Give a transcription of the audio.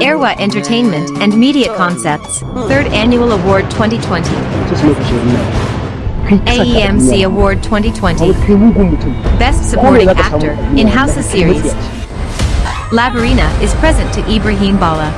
Arewa Entertainment and Media Concepts, 3rd Annual Award 2020. AEMC Award 2020. Best Supporting Actor in Hausa Series. Labarina is present to Ibrahim Bala.